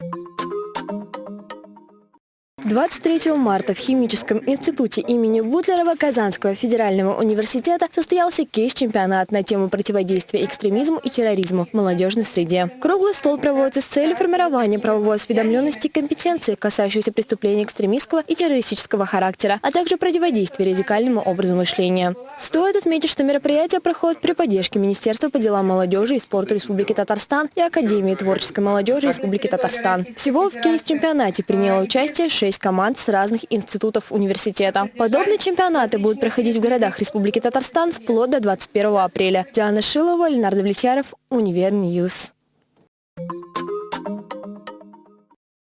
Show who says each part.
Speaker 1: Thank you 23 марта в Химическом институте имени Бутлерова Казанского федерального университета состоялся кейс-чемпионат на тему противодействия экстремизму и терроризму в молодежной среде. Круглый стол проводится с целью формирования правовой осведомленности и компетенции, касающейся преступлений экстремистского и террористического характера, а также противодействия радикальному образу мышления. Стоит отметить, что мероприятие проходит при поддержке Министерства по делам молодежи и спорта Республики Татарстан и Академии творческой молодежи Республики Татарстан. Всего в кейс-чемпионате приняло участие 6 шесть команд с разных институтов университета. Подобные чемпионаты будут проходить в городах Республики Татарстан вплоть до 21 апреля. Диана Шилова, Ленардо Влетьяров, Универньюз.